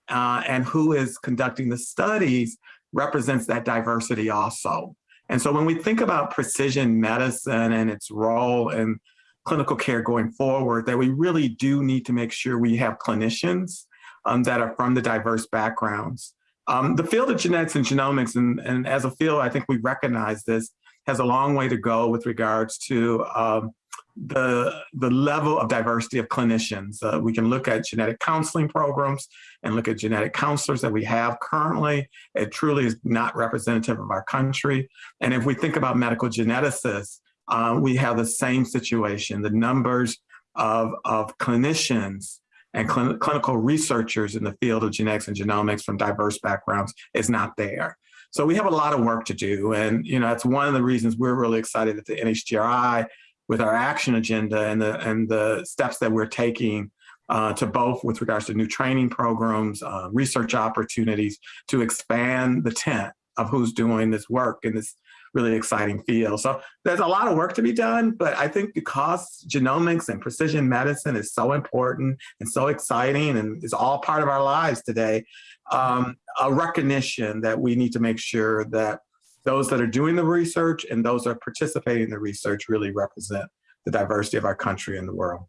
uh, and who is conducting the studies represents that diversity also. And so when we think about precision medicine and its role in clinical care going forward, that we really do need to make sure we have clinicians um, that are from the diverse backgrounds. Um, the field of genetics and genomics, and, and, as a field, I think we recognize this, has a long way to go with regards to um, the, the level of diversity of clinicians. Uh, we can look at genetic counseling programs and look at genetic counselors that we have currently. It truly is not representative of our country. And if we think about medical geneticists, uh, we have the same situation. The numbers of, of clinicians and cl clinical researchers in the field of genetics and genomics from diverse backgrounds is not there. So we have a lot of work to do. And, you know, that's one of the reasons we're really excited at the NHGRI with our action agenda and the, and the steps that we're taking uh, to both with regards to new training programs, uh, research opportunities to expand the tent of who's doing this work in this really exciting field. So there's a lot of work to be done, but I think because genomics and precision medicine is so important and so exciting and is all part of our lives today, um, a recognition that we need to make sure that those that are doing the research and those that are participating in the research really represent the diversity of our country and the world.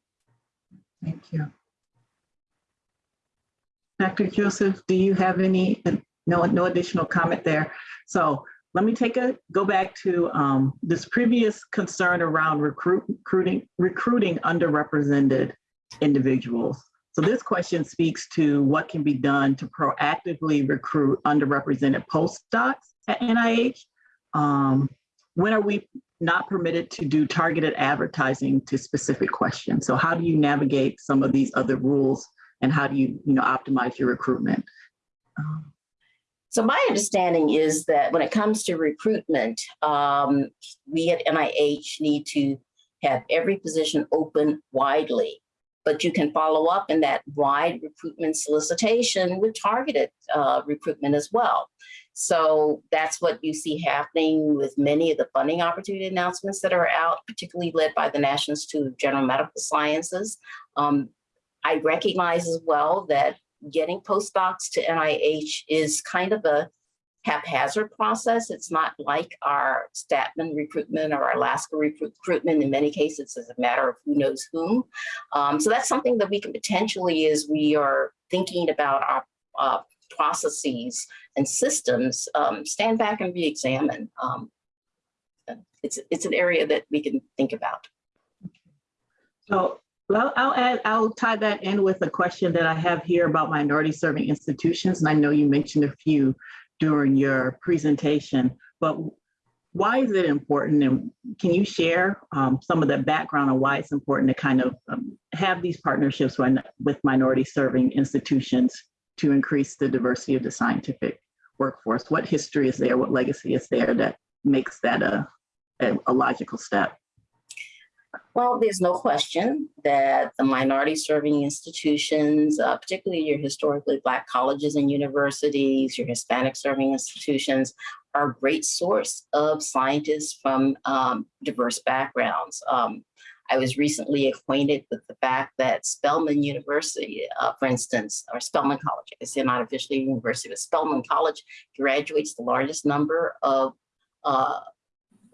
Thank you. Dr. Joseph, do you have any, no, no additional comment there? So let me take a, go back to um, this previous concern around recruit, recruiting, recruiting underrepresented individuals. So this question speaks to what can be done to proactively recruit underrepresented postdocs at NIH. Um, when are we not permitted to do targeted advertising to specific questions? So how do you navigate some of these other rules and how do you, you know, optimize your recruitment? Um, so my understanding is that when it comes to recruitment, um, we at NIH need to have every position open widely, but you can follow up in that wide recruitment solicitation with targeted uh, recruitment as well. So that's what you see happening with many of the funding opportunity announcements that are out, particularly led by the National Institute of General Medical Sciences. Um, I recognize as well that getting postdocs to NIH is kind of a haphazard process. It's not like our Stadtman recruitment or our Lasker recruitment. In many cases, it's a matter of who knows whom. Um, so that's something that we can potentially, as we are thinking about our uh, processes and systems, um, stand back and re-examine. Um, it's, it's an area that we can think about. So well, I'll add, I'll tie that in with a question that I have here about minority serving institutions. And I know you mentioned a few during your presentation, but why is it important? And can you share um, some of the background on why it's important to kind of um, have these partnerships when, with minority serving institutions to increase the diversity of the scientific workforce? What history is there? What legacy is there that makes that a, a, a logical step? Well, there's no question that the minority serving institutions, uh, particularly your historically Black colleges and universities, your Hispanic serving institutions, are a great source of scientists from um, diverse backgrounds. Um, I was recently acquainted with the fact that Spelman University, uh, for instance, or Spelman College, I say not officially university, but Spelman College graduates the largest number of uh,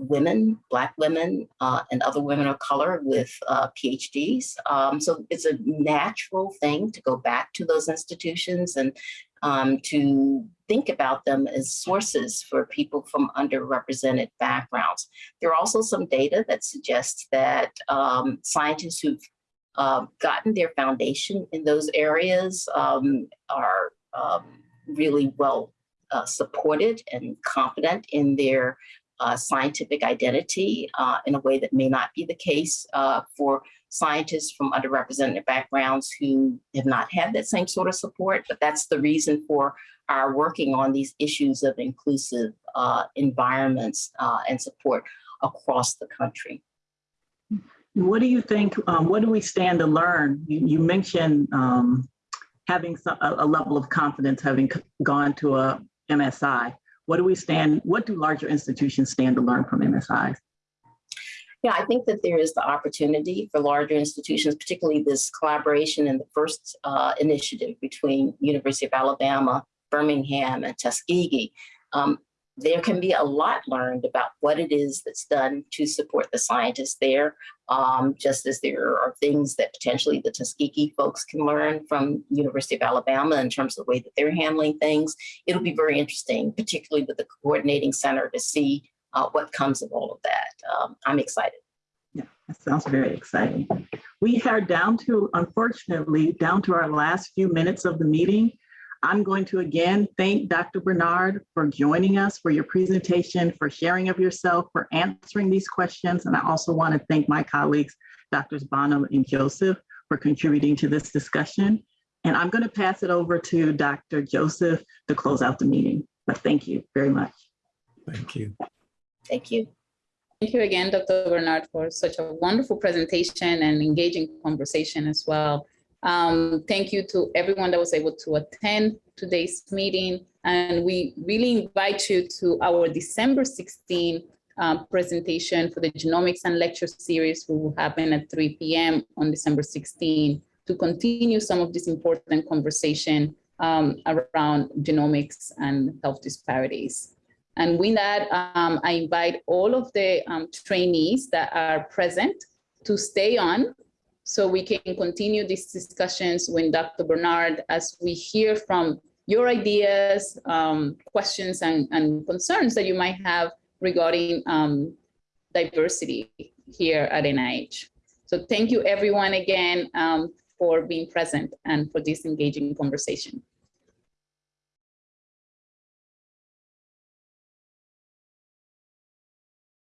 women, Black women, uh, and other women of color with uh, PhDs. Um, so it's a natural thing to go back to those institutions and um, to think about them as sources for people from underrepresented backgrounds. There are also some data that suggests that um, scientists who've uh, gotten their foundation in those areas um, are um, really well uh, supported and confident in their uh, scientific identity uh, in a way that may not be the case uh, for scientists from underrepresented backgrounds who have not had that same sort of support. But that's the reason for our working on these issues of inclusive uh, environments uh, and support across the country. What do you think, um, what do we stand to learn? You, you mentioned um, having some, a, a level of confidence having gone to a MSI. What do we stand, what do larger institutions stand to learn from MSIs? Yeah, I think that there is the opportunity for larger institutions, particularly this collaboration in the first uh, initiative between University of Alabama, Birmingham, and Tuskegee. Um, there can be a lot learned about what it is that's done to support the scientists there, um, just as there are things that potentially the Tuskegee folks can learn from University of Alabama in terms of the way that they're handling things. It'll be very interesting, particularly with the coordinating center to see uh, what comes of all of that. Um, I'm excited. Yeah, that sounds very exciting. We are down to, unfortunately, down to our last few minutes of the meeting. I'm going to again thank Dr. Bernard for joining us, for your presentation, for sharing of yourself, for answering these questions. And I also want to thank my colleagues, Drs. Bonham and Joseph, for contributing to this discussion. And I'm going to pass it over to Dr. Joseph to close out the meeting. But thank you very much. Thank you. Thank you. Thank you again, Dr. Bernard, for such a wonderful presentation and engaging conversation as well. Um, thank you to everyone that was able to attend today's meeting. And we really invite you to our December 16 uh, presentation for the Genomics and Lecture Series, which will happen at 3 p.m. on December 16 to continue some of this important conversation um, around genomics and health disparities. And with that, um, I invite all of the um, trainees that are present to stay on so we can continue these discussions with Dr. Bernard as we hear from your ideas, um, questions, and, and, concerns that you might have regarding um, diversity here at NIH. So thank you everyone again um, for being present and for this engaging conversation.